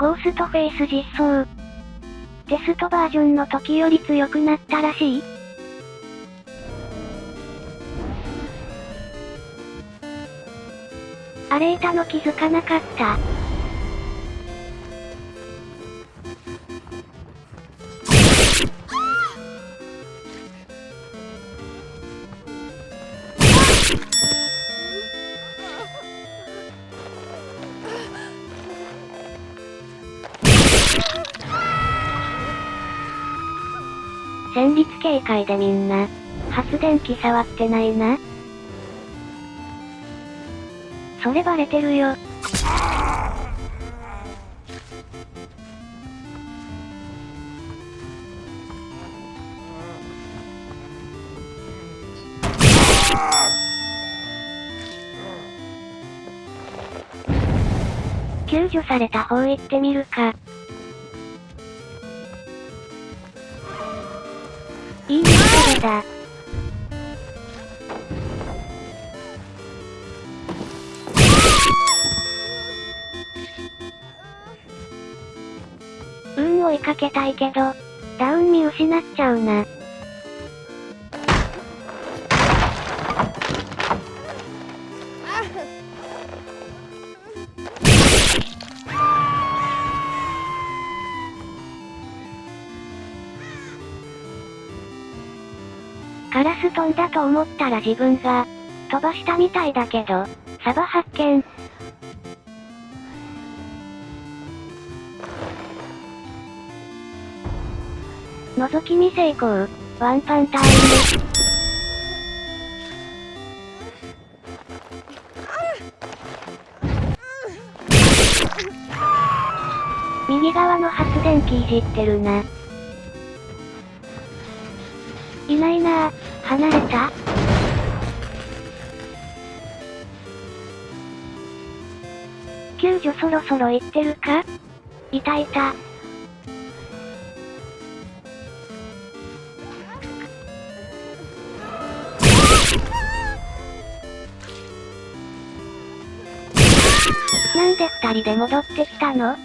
ゴーストフェイス実装。テストバージョンの時より強くなったらしい荒れいたの気づかなかった。戦慄警戒でみんな、発電機触ってないな。それバレてるよ。救助された方行ってみるか。いいねそれだ。運追いかけたいけど、ダウン見失っちゃうな。カラス飛んだと思ったら自分が、飛ばしたみたいだけど、サバ発見。覗き見成功。ワンパンタイム。右側の発電機いじってるな。いないなぁ。離れた？救助そろそろ行ってるか？いたいた。なんで二人で戻ってきたの？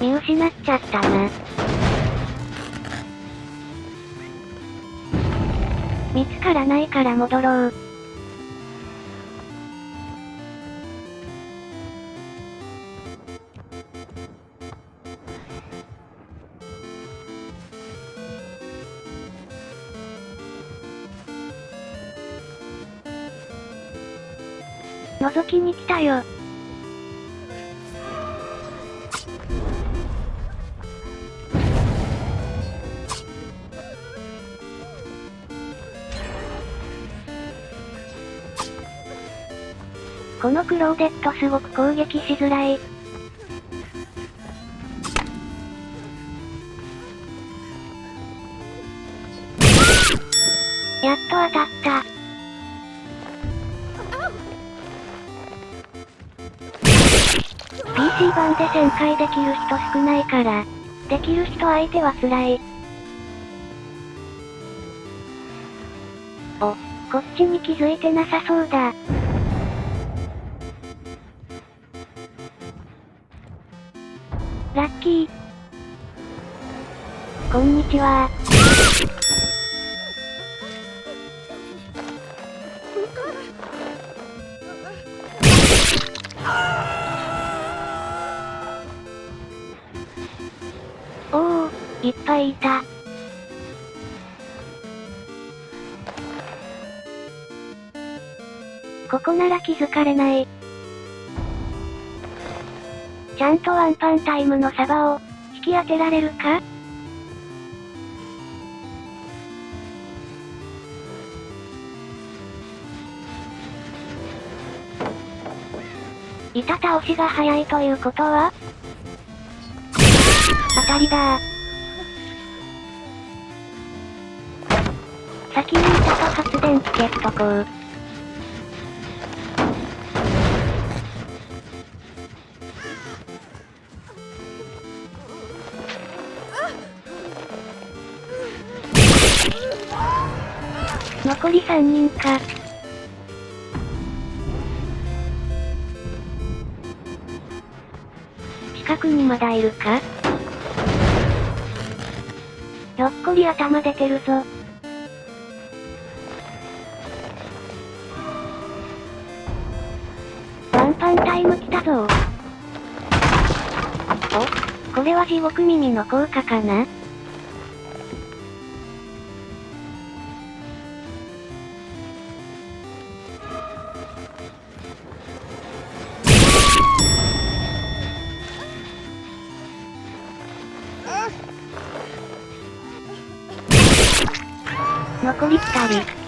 見失っちゃったな。見つからないから戻ろう。覗きに来たよ。このクローデットすごく攻撃しづらい。やっと当たった。PC 版で旋回できる人少ないから、できる人相手は辛い。お、こっちに気づいてなさそうだ。ラッキー。こんにちはおお、いっぱいいた。ここなら気づかれない。ちゃんとワンパンタイムのサバを、引き当てられるか？板倒しが早いということは？当たりだ。先に板と発電機消しとこう。残り3人か。近くにまだいるか？ひょっこり頭出てるぞ。ワンパンタイム来たぞお、これは地獄耳の効果かな？残り2人。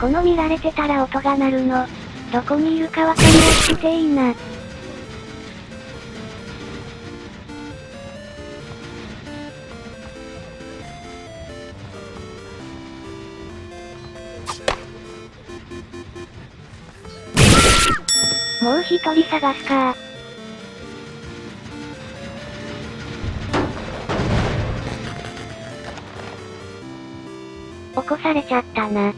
この見られてたら音が鳴るの。どこにいるかわかりやすくていいな。もう一人探すか起こされちゃったな。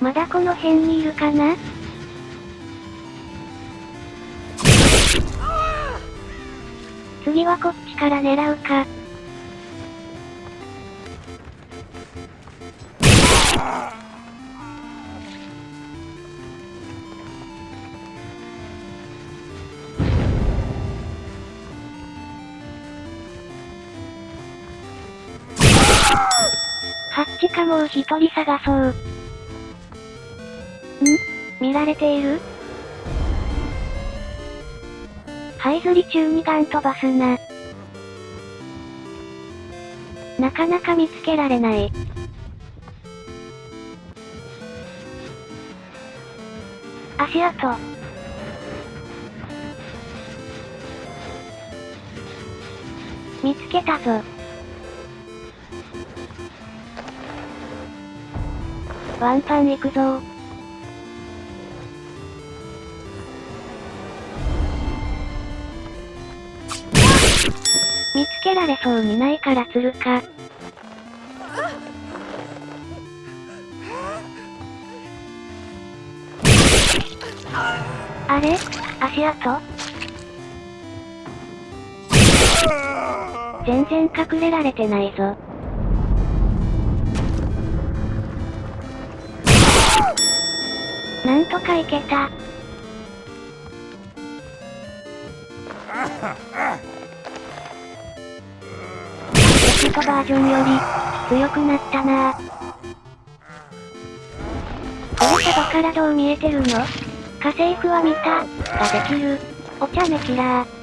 まだこの辺にいるかな？次はこっちから狙うか。ハかもう一人探そう。ん？見られている？ハイズリ中にガン飛ばすな。なかなか見つけられない。足跡。見つけたぞ。ワンパン行くぞ見つけられそうにないから釣るか。あれ？足跡？全然隠れられてないぞ。なんとかいけた。ロケットバージョンより、強くなったなこれ外からどう見えてるの？家政婦は見た、ができる。お茶目キラー。